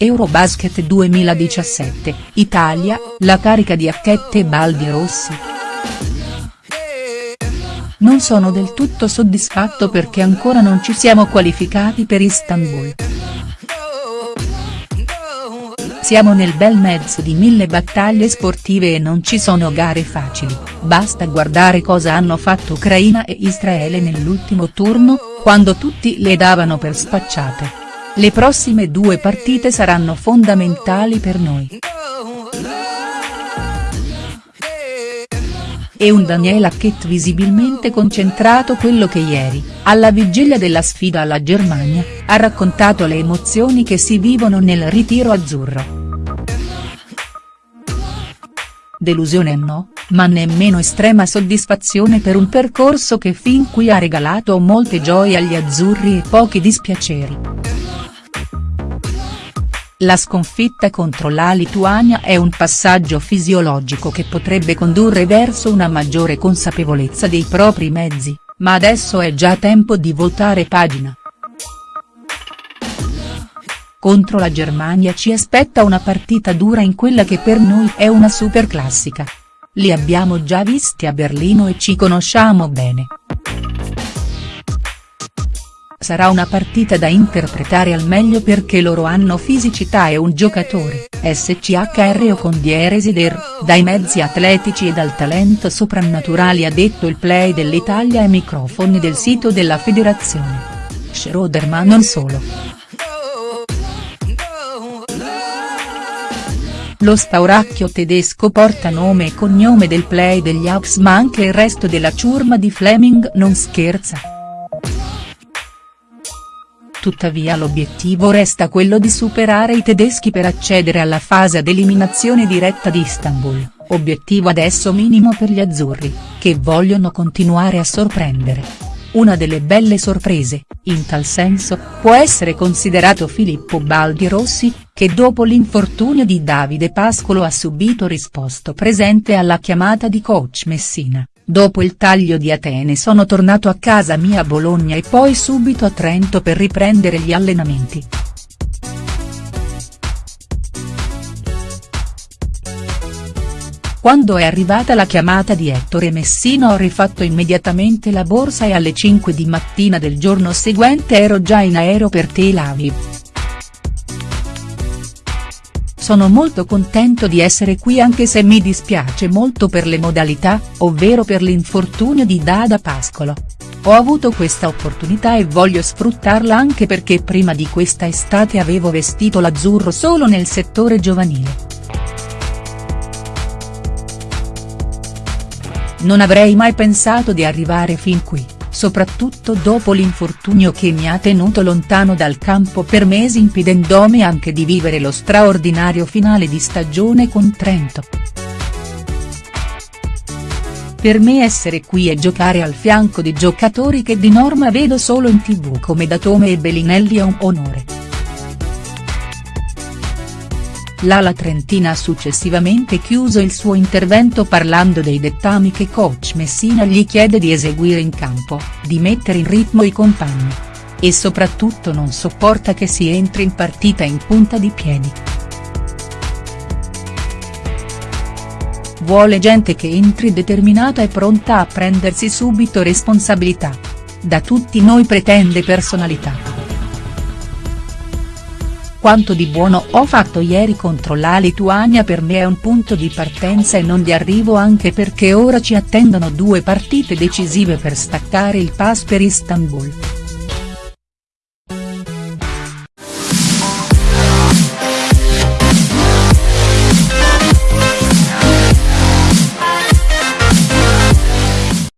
Eurobasket 2017, Italia, la carica di Acchette e Baldi Rossi. Non sono del tutto soddisfatto perché ancora non ci siamo qualificati per Istanbul. Siamo nel bel mezzo di mille battaglie sportive e non ci sono gare facili, basta guardare cosa hanno fatto Ucraina e Israele nell'ultimo turno, quando tutti le davano per spacciate. Le prossime due partite saranno fondamentali per noi. E un Daniel Hackett visibilmente concentrato quello che ieri, alla vigilia della sfida alla Germania, ha raccontato le emozioni che si vivono nel ritiro azzurro. Delusione no, ma nemmeno estrema soddisfazione per un percorso che fin qui ha regalato molte gioie agli azzurri e pochi dispiaceri. La sconfitta contro la Lituania è un passaggio fisiologico che potrebbe condurre verso una maggiore consapevolezza dei propri mezzi, ma adesso è già tempo di voltare pagina. Contro la Germania ci aspetta una partita dura in quella che per noi è una super classica. Li abbiamo già visti a Berlino e ci conosciamo bene. Sarà una partita da interpretare al meglio perché loro hanno fisicità e un giocatore, SCHR o con dieresi der, dai mezzi atletici e dal talento soprannaturali ha detto il play dell'Italia ai microfoni del sito della federazione. Schroeder ma non solo. Lo spauracchio tedesco porta nome e cognome del play degli Hawks ma anche il resto della ciurma di Fleming non scherza. Tuttavia l'obiettivo resta quello di superare i tedeschi per accedere alla fase ad eliminazione diretta di Istanbul, obiettivo adesso minimo per gli azzurri, che vogliono continuare a sorprendere. Una delle belle sorprese, in tal senso, può essere considerato Filippo Baldi Rossi, che dopo l'infortunio di Davide Pascolo ha subito risposto presente alla chiamata di coach Messina. Dopo il taglio di Atene sono tornato a casa mia a Bologna e poi subito a Trento per riprendere gli allenamenti. Quando è arrivata la chiamata di Ettore Messina ho rifatto immediatamente la borsa e alle 5 di mattina del giorno seguente ero già in aereo per Tel Aviv. Sono molto contento di essere qui anche se mi dispiace molto per le modalità, ovvero per l'infortunio di Dada Pascolo. Ho avuto questa opportunità e voglio sfruttarla anche perché prima di questa estate avevo vestito l'azzurro solo nel settore giovanile. Non avrei mai pensato di arrivare fin qui soprattutto dopo l'infortunio che mi ha tenuto lontano dal campo per mesi impedendomi anche di vivere lo straordinario finale di stagione con Trento. Per me essere qui e giocare al fianco di giocatori che di norma vedo solo in tv come Datome e Bellinelli è un onore. L'ala trentina ha successivamente chiuso il suo intervento parlando dei dettami che coach Messina gli chiede di eseguire in campo, di mettere in ritmo i compagni. E soprattutto non sopporta che si entri in partita in punta di piedi. Vuole gente che entri determinata e pronta a prendersi subito responsabilità. Da tutti noi pretende personalità. Quanto di buono ho fatto ieri contro la Lituania per me è un punto di partenza e non di arrivo anche perché ora ci attendono due partite decisive per staccare il pass per Istanbul.